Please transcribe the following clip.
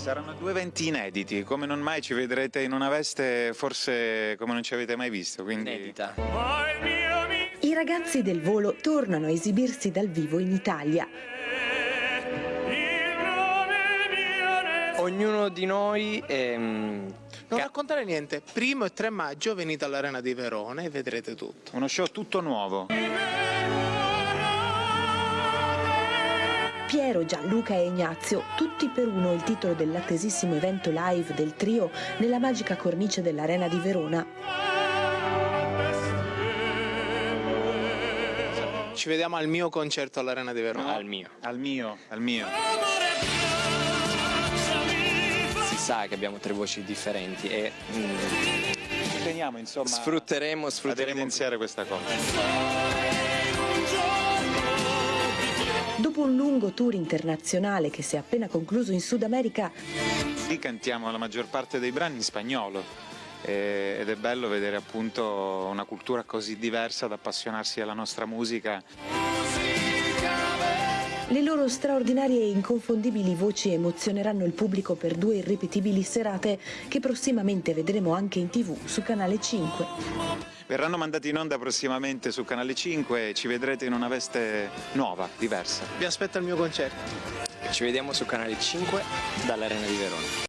Saranno due eventi inediti, come non mai ci vedrete in una veste forse come non ci avete mai visto, quindi... Inedita. I ragazzi del volo tornano a esibirsi dal vivo in Italia. Ognuno di noi ehm, Non raccontare niente. Primo e 3 maggio venite all'Arena di Verona e vedrete tutto. Uno show tutto nuovo. Piero, Gianluca e Ignazio, tutti per uno il titolo dell'attesissimo evento live del trio nella magica cornice dell'Arena di Verona. Ci vediamo al mio concerto all'Arena di Verona. al mio. Al mio, al mio. Si sa che abbiamo tre voci differenti e mm, teniamo insomma sfrutteremo, ad sfrutteremo evidenziare questa cosa. Dopo un lungo tour internazionale che si è appena concluso in Sud America, Lì cantiamo la maggior parte dei brani in spagnolo ed è bello vedere appunto una cultura così diversa ad appassionarsi alla nostra musica. Le loro straordinarie e inconfondibili voci emozioneranno il pubblico per due irripetibili serate che prossimamente vedremo anche in tv su Canale 5. Verranno mandati in onda prossimamente su Canale 5 e ci vedrete in una veste nuova, diversa. Vi aspetto al mio concerto. ci vediamo su canale 5 dall'Arena di Verona.